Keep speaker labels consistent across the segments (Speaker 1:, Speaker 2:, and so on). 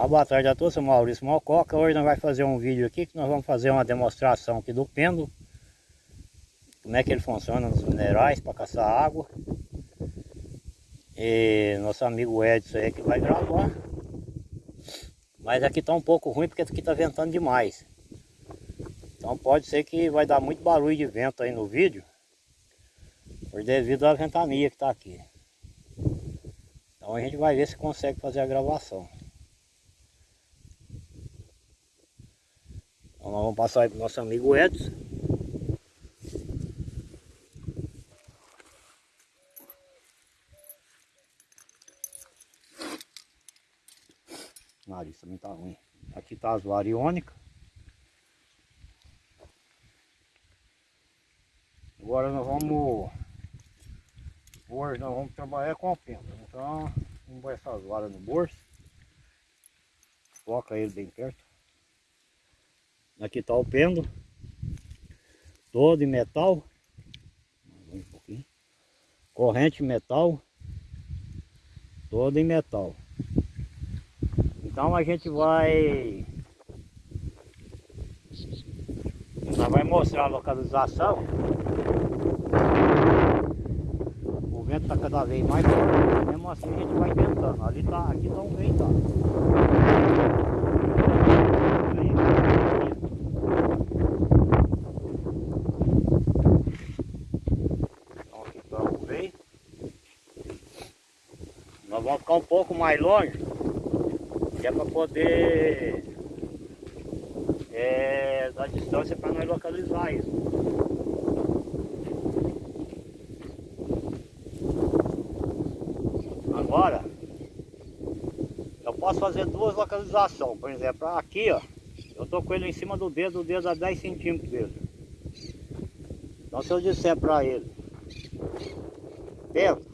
Speaker 1: Uma boa tarde a todos, sou Maurício Malcoca. Hoje nós vamos fazer um vídeo aqui que nós vamos fazer uma demonstração aqui do pêndulo. Como é que ele funciona nos minerais para caçar água. E nosso amigo Edson aí que vai gravar. Mas aqui está um pouco ruim porque aqui está ventando demais. Então pode ser que vai dar muito barulho de vento aí no vídeo. Por devido à ventania que está aqui. Então a gente vai ver se consegue fazer a gravação. Então nós vamos passar aí para o nosso amigo Edson. O nariz também tá ruim. Aqui tá as variônicas. Agora nós vamos... Hoje nós vamos trabalhar com a pêndulo. Então, vamos pôr essas varas no bolso. Foca ele bem perto. Aqui está o pêndulo. Todo em metal. Um. Corrente metal. Todo em metal. Então a gente vai... Nós vai mostrar a localização. O vento está cada vez mais forte. Mesmo assim a gente vai tentando. Ali tá, aqui está um vento. Nós vamos ficar um pouco mais longe, que é para poder é, dar distância para nós localizar isso. Agora, eu posso fazer duas localizações, por exemplo, aqui ó, eu tô com ele em cima do dedo, o dedo a 10 centímetros dele. Então se eu disser para ele, Pedro,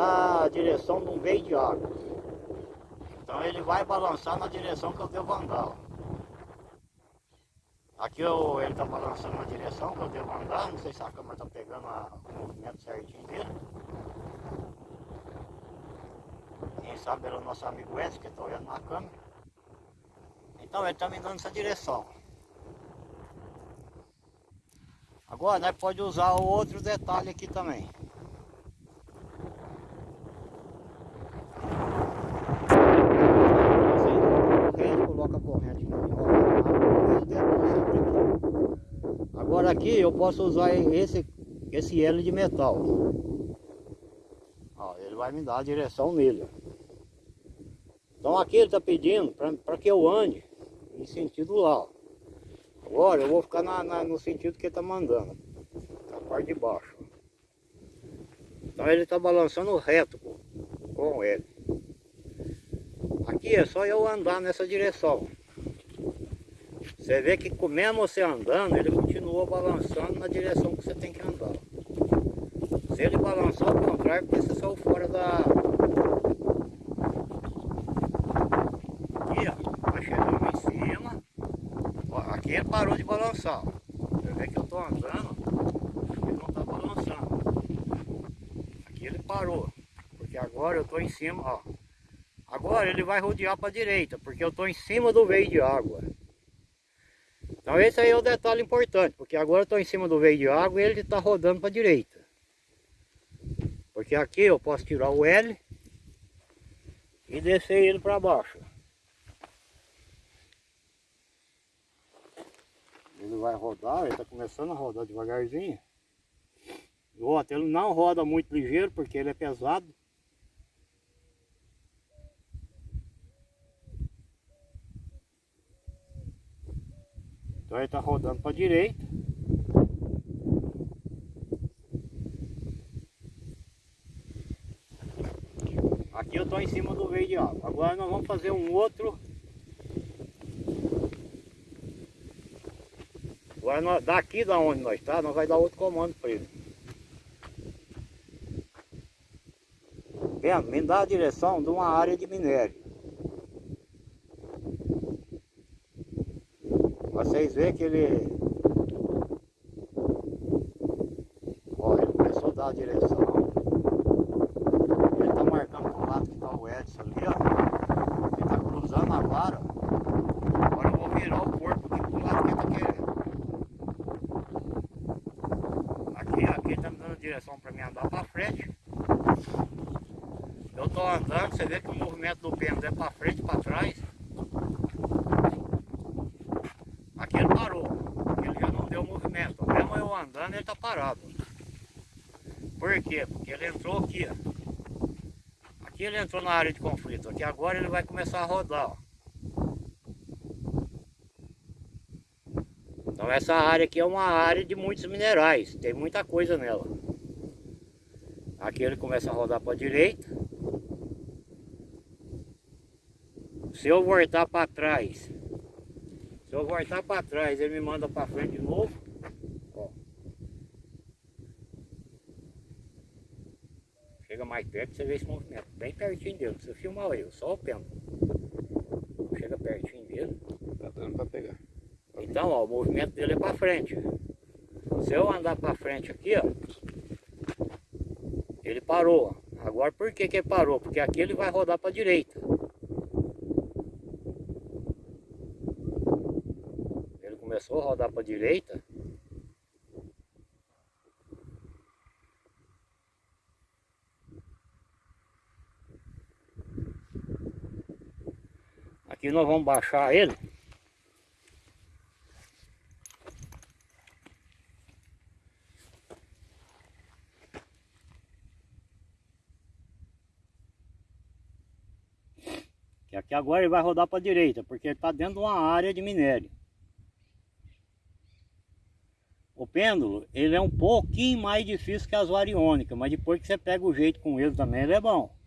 Speaker 1: dá a direção de um veio de água. Então ele vai balançar na direção que eu devo andar. Aqui eu, ele está balançando na direção que eu devo andar, não sei se a câmera está pegando a, o movimento certinho dele. Quem sabe era o nosso amigo Edson que está olhando na câmera. Então ele está me dando essa direção. Agora nós pode usar o outro detalhe aqui também. Agora aqui eu posso usar esse, esse L de metal. Ó, ele vai me dar a direção nele. Então aqui ele está pedindo para que eu ande em sentido lá. Agora eu vou ficar na, na, no sentido que ele está mandando. Na parte de baixo. Então ele está balançando reto com ele. Aqui é só eu andar nessa direção. Você vê que mesmo você andando, ele continua balançando na direção que você tem que andar. Se ele balançar ao contrário, porque você saiu fora da... Aqui, ó, vai chegando em cima. Ó, aqui ele parou de balançar. Você vê que eu estou andando, ele não está balançando. Aqui ele parou, porque agora eu estou em cima, ó. Agora ele vai rodear para a direita, porque eu estou em cima do veio de água. Então esse aí é o detalhe importante, porque agora eu estou em cima do veio de água e ele está rodando para a direita. Porque aqui eu posso tirar o L e descer ele para baixo. Ele vai rodar, ele está começando a rodar devagarzinho. Outro, ele não roda muito ligeiro porque ele é pesado. Então ele está rodando para a direita. Aqui eu estou em cima do veio de água. Agora nós vamos fazer um outro. Agora nós, daqui da onde nós está, nós vai dar outro comando para ele. Vendo? Me dá a direção de uma área de minério. Vocês veem que ele... Começou a dar a direção. Ele está marcando pro lado que está o Edson ali, ó. Ele está cruzando a vara. Agora eu vou virar o corpo aqui pro lado que é ele tá querendo. Aqui, aqui está me dando direção pra mim andar pra frente. Eu estou andando, você vê que o movimento do pêndulo é pra frente, pra trás. Andando, ele tá parado. Por quê? Porque ele entrou aqui, ó. Aqui ele entrou na área de conflito, aqui agora ele vai começar a rodar, ó. Então essa área aqui é uma área de muitos minerais, tem muita coisa nela. Aqui ele começa a rodar para a direita. Se eu voltar para trás, se eu voltar para trás, ele me manda para frente de novo. Ó. Perto, você vê esse movimento, bem pertinho dele. Você filma ele, só o pêndulo. Chega pertinho dele.
Speaker 2: Tá dando para pegar.
Speaker 1: Então, ó, o movimento dele é para frente. Se eu andar para frente aqui, ó, ele parou. Agora, por que que ele parou? Porque aqui ele vai rodar para a direita. Ele começou a rodar para a direita. Aqui nós vamos baixar ele. Que aqui agora ele vai rodar para a direita, porque ele está dentro de uma área de minério. O pêndulo, ele é um pouquinho mais difícil que as variônicas, mas depois que você pega o jeito com ele também, ele é bom.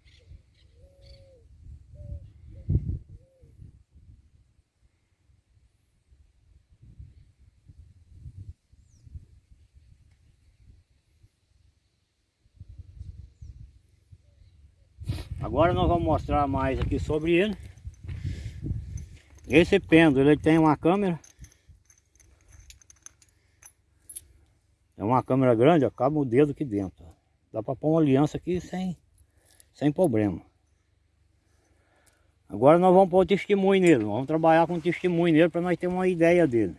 Speaker 1: Agora nós vamos mostrar mais aqui sobre ele. Esse pêndulo, ele tem uma câmera. É uma câmera grande, ó, cabe o dedo aqui dentro. Dá para pôr uma aliança aqui sem, sem problema. Agora nós vamos pôr o testemunho nele. Vamos trabalhar com o testemunho nele para nós ter uma ideia dele.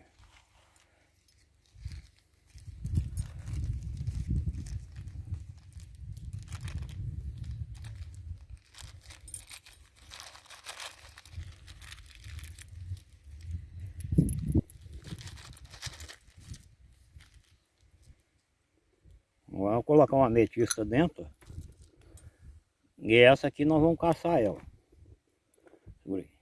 Speaker 1: Colocar uma ametista dentro. E essa aqui nós vamos caçar ela. Segura aí.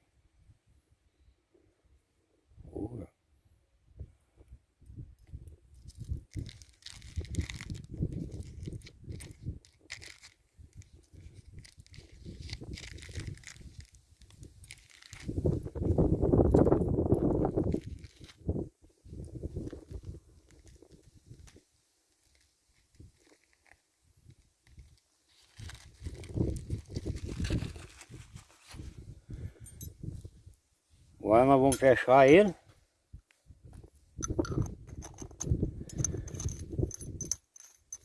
Speaker 1: Agora nós vamos fechar ele.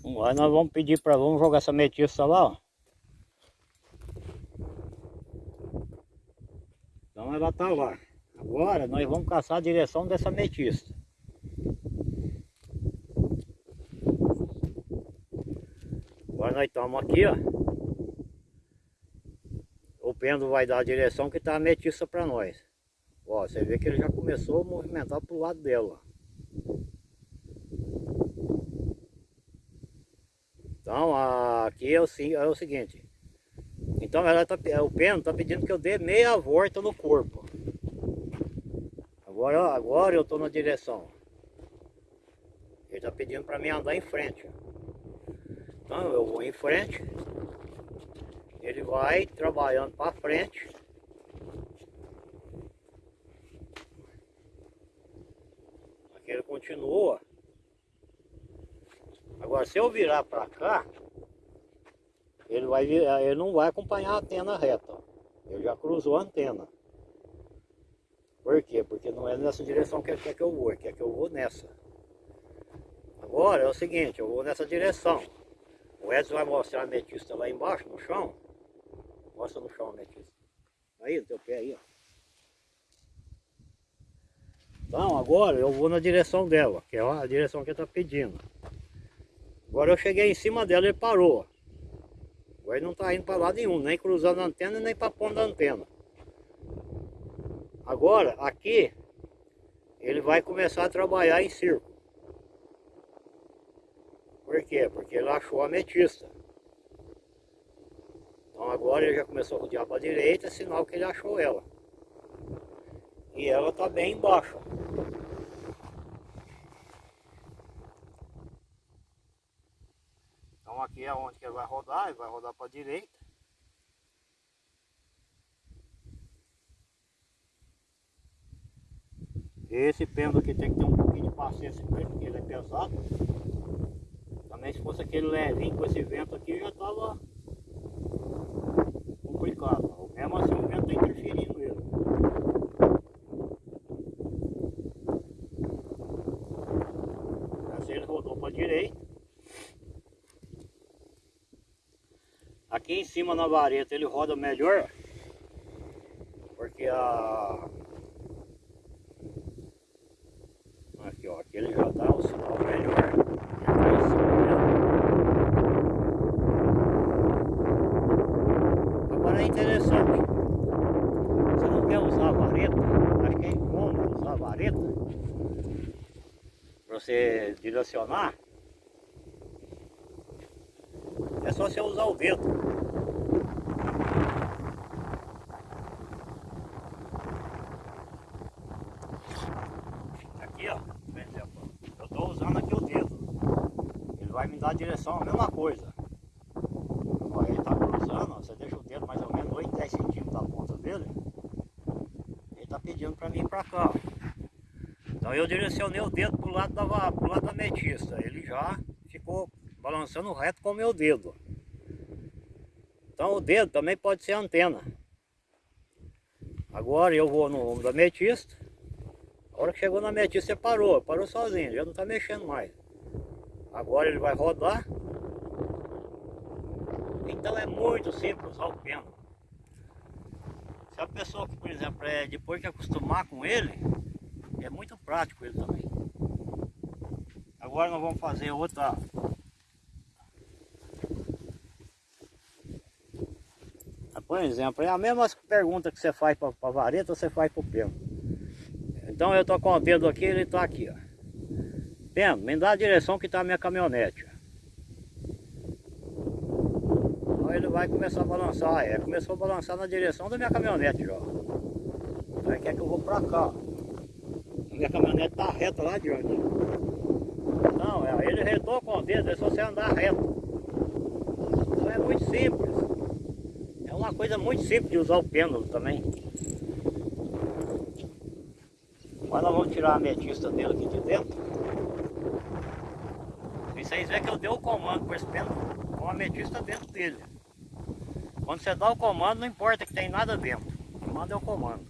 Speaker 1: Agora nós vamos pedir para vamos jogar essa metiça lá, ó. Então ela tá lá. Agora nós vamos caçar a direção dessa metiça. Agora nós estamos aqui, ó. O pêndulo vai dar a direção que está a metiça para nós. Ó, você vê que ele já começou a movimentar para o lado dela. Então, aqui é o, é o seguinte. Então, ela tá, o pêndulo está pedindo que eu dê meia volta no corpo. Agora, agora eu estou na direção. Ele está pedindo para mim andar em frente. Então, eu vou em frente. Ele vai trabalhando para frente. Ele continua. Agora, se eu virar para cá, ele, vai virar, ele não vai acompanhar a antena reta. Ele já cruzou a antena. Por quê? Porque não é nessa direção que ele quer que eu vou, ele quer que eu vou nessa. Agora é o seguinte, eu vou nessa direção. O Edson vai mostrar a ametista lá embaixo, no chão. Mostra no chão a ametista. Aí, no teu pé aí, ó. Então agora eu vou na direção dela, que é a direção que está pedindo. Agora eu cheguei em cima dela, ele parou. Agora ele não está indo para lado nenhum, nem cruzando a antena, nem para ponta da antena. Agora, aqui, ele vai começar a trabalhar em círculo. Por quê? Porque ele achou a ametista. Então agora ele já começou a rodear para a direita, sinal que ele achou ela. E ela está bem embaixo. Então aqui é onde que ele vai rodar, ele vai rodar para a direita. Esse pêndulo aqui tem que ter um pouquinho de paciência com ele, porque ele é pesado. Também se fosse aquele levinho com esse vento aqui, já estava complicado. Mesmo assim o vento está interferindo ele. Assim ele rodou para a direita. Aqui em cima na vareta ele roda melhor. Porque a Aqui, ó, aqui ele já dá o sinal melhor. Agora é interessante. Você não quer usar a vareta, acho que é incômodo usar a vareta. Para você direcionar. É só você usar o dedo. direção a mesma coisa. Ele está cruzando, você deixa o dedo mais ou menos 8, 10 centímetros da ponta dele. Ele está pedindo para mim ir para cá. Então eu direcionei o dedo para o lado, da, pro lado da metista. Ele já ficou balançando reto com o meu dedo. Então o dedo também pode ser antena. Agora eu vou no ombro da metista. A hora que chegou na metista, ele parou. Parou sozinho, já não está mexendo mais. Agora ele vai rodar. Então é muito simples usar o pêndulo. Se a pessoa, por exemplo, é, depois que acostumar com ele, é muito prático ele também. Agora nós vamos fazer outra Por exemplo, é a mesma pergunta que você faz para a vareta, você faz para o pêndulo. Então eu estou com o dedo aqui, ele está aqui. Ó. Pendo, me dá a direção que está a minha caminhonete. Então ele vai começar a balançar, é, começou a balançar na direção da minha caminhonete já. Ele quer que eu vou para cá. Minha caminhonete está reta lá adiante. Não, é, ele retou com o dedo, é só você andar reto. Então é muito simples. É uma coisa muito simples de usar o pêndulo também. Agora nós vamos tirar a metista dele aqui de dentro. Vocês veem que eu dei o comando com esse pêndulo com a ametista dentro dele. Quando você dá o comando, não importa que tem nada dentro. O comando é o comando.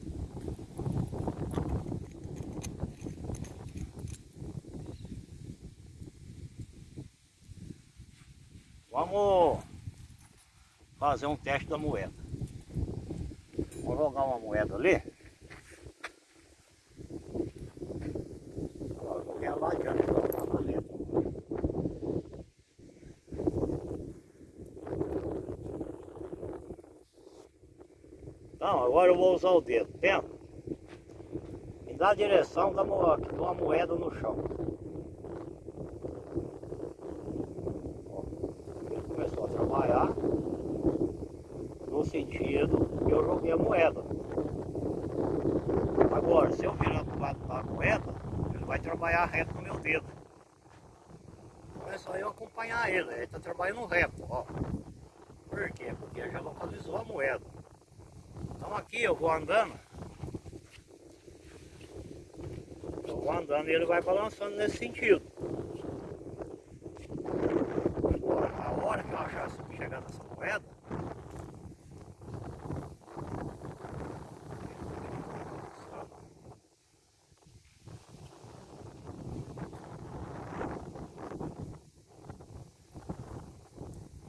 Speaker 1: Vamos fazer um teste da moeda. Vou jogar uma moeda ali. Joguei lá adiante. Não, agora eu vou usar o dedo, tenta. Me dá a direção da moeda, de uma moeda no chão. ele começou a trabalhar no sentido que eu joguei a moeda. Agora, se eu virar para o lado da moeda, ele vai trabalhar reto no meu dedo. Então é só eu acompanhar ele, ele está trabalhando reto, ó. Por quê? Porque ele já localizou a moeda. Então aqui eu vou andando. Eu vou andando e ele vai balançando nesse sentido. Agora, a hora que eu achar chegar nessa moeda,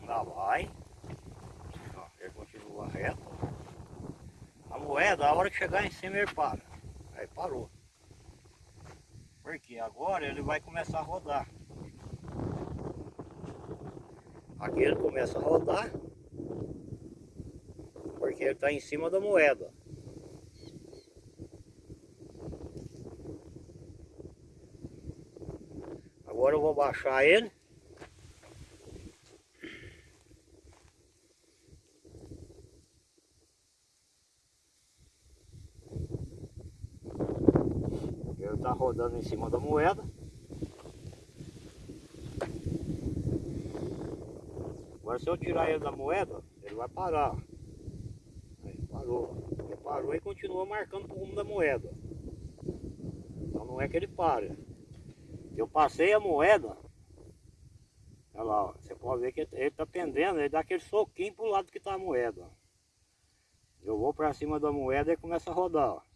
Speaker 1: lá vai. Ó, ele continua reto moeda, a hora que chegar em cima ele para. Aí parou. Porque agora ele vai começar a rodar. Aqui ele começa a rodar. Porque ele está em cima da moeda. Agora eu vou baixar ele. Ele está rodando em cima da moeda. Agora se eu tirar ele da moeda, ele vai parar. Aí, parou. Ele parou e continua marcando o rumo da moeda. Então não é que ele para. Eu passei a moeda. Olha lá, ó, você pode ver que ele está pendendo, ele dá aquele soquinho pro lado que está a moeda. Eu vou para cima da moeda e começa a rodar. Ó.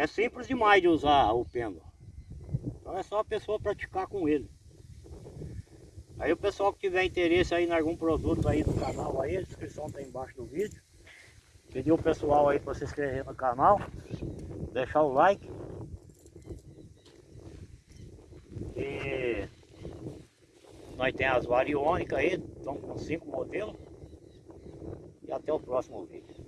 Speaker 1: É simples demais de usar o pêndulo. Então é só a pessoa praticar com ele. Aí o pessoal que tiver interesse aí em algum produto aí do canal aí, a descrição está embaixo do vídeo. Pedir o pessoal aí para se inscrever no canal, deixar o like. E nós temos as variônicas aí, estão com cinco modelos. E até o próximo vídeo.